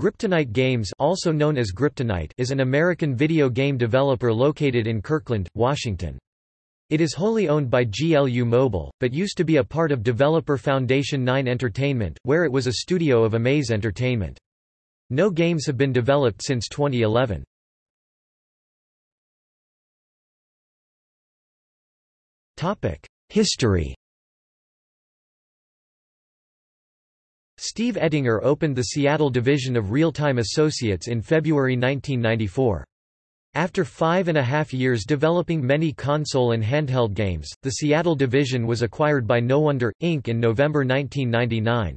Griptonite Games also known as Griptonite is an American video game developer located in Kirkland, Washington. It is wholly owned by GLU Mobile, but used to be a part of developer Foundation 9 Entertainment, where it was a studio of Amaze Entertainment. No games have been developed since 2011. History Steve Ettinger opened the Seattle division of Real-Time Associates in February 1994. After five and a half years developing many console and handheld games, the Seattle division was acquired by No Wonder Inc. in November 1999.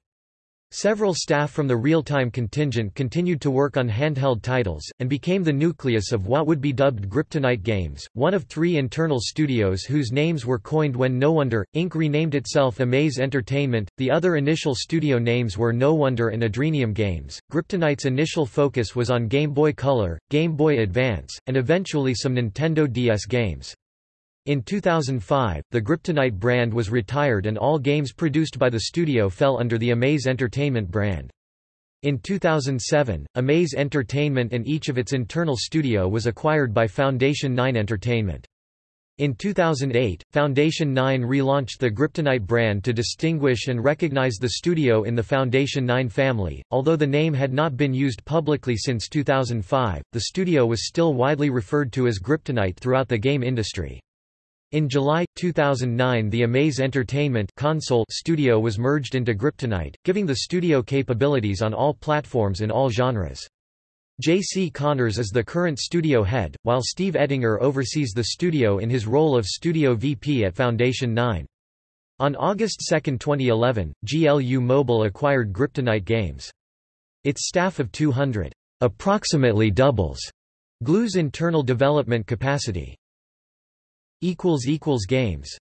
Several staff from the real-time contingent continued to work on handheld titles, and became the nucleus of what would be dubbed Griptonite Games, one of three internal studios whose names were coined when No Wonder Inc. renamed itself Amaze Entertainment. The other initial studio names were No Wonder and Adrenium Games. Griptonite's initial focus was on Game Boy Color, Game Boy Advance, and eventually some Nintendo DS games. In 2005, the Griptonite brand was retired and all games produced by the studio fell under the Amaze Entertainment brand. In 2007, Amaze Entertainment and each of its internal studio was acquired by Foundation 9 Entertainment. In 2008, Foundation 9 relaunched the Griptonite brand to distinguish and recognize the studio in the Foundation 9 family. Although the name had not been used publicly since 2005, the studio was still widely referred to as Griptonite throughout the game industry. In July, 2009 the Amaze Entertainment console studio was merged into Griptonite, giving the studio capabilities on all platforms in all genres. J.C. Connors is the current studio head, while Steve Ettinger oversees the studio in his role of studio VP at Foundation 9. On August 2, 2011, GLU Mobile acquired Griptonite Games. Its staff of 200 approximately doubles GLU's internal development capacity. Games